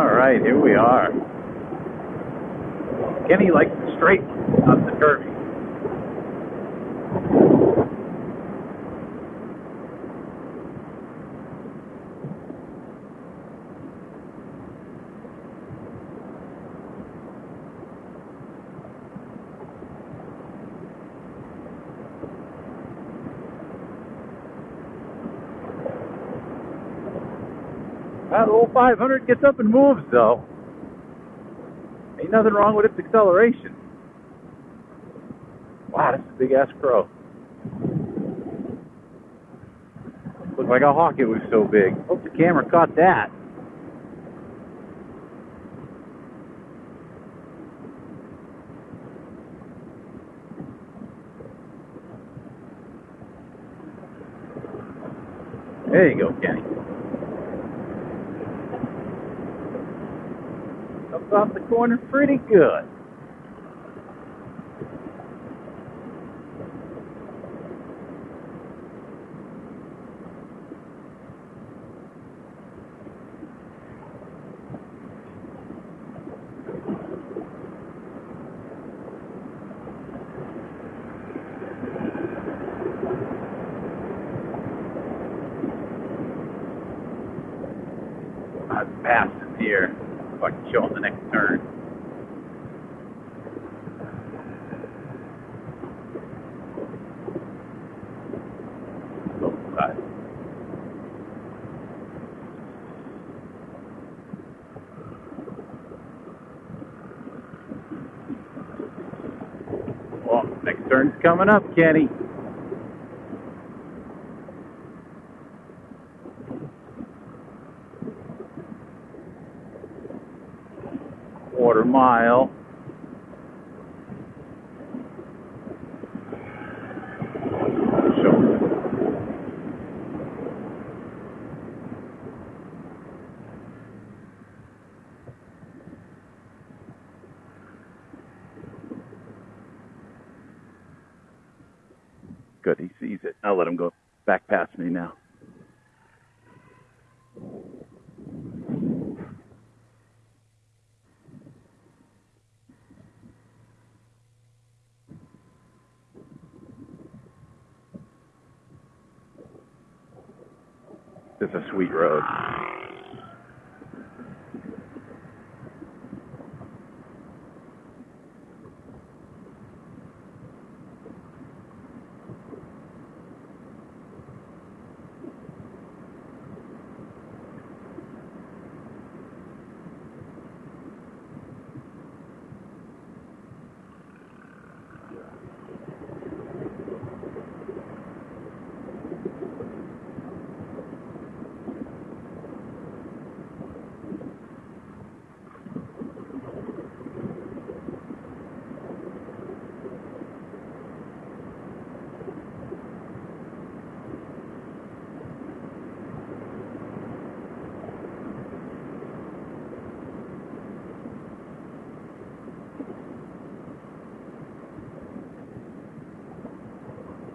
right, here we are. Kenny likes the straight up the curvy. That old 500 gets up and moves, though. Ain't nothing wrong with its acceleration. Wow, that's a big ass crow. Looked like a hawk it was so big. Hope the camera caught that. There you go, Kenny. Up off the corner pretty good. I passed here. Can show him the next turn. Well, next turn's coming up, Kenny. Quarter mile. Good, he sees it. I'll let him go back past me now. It's a sweet road.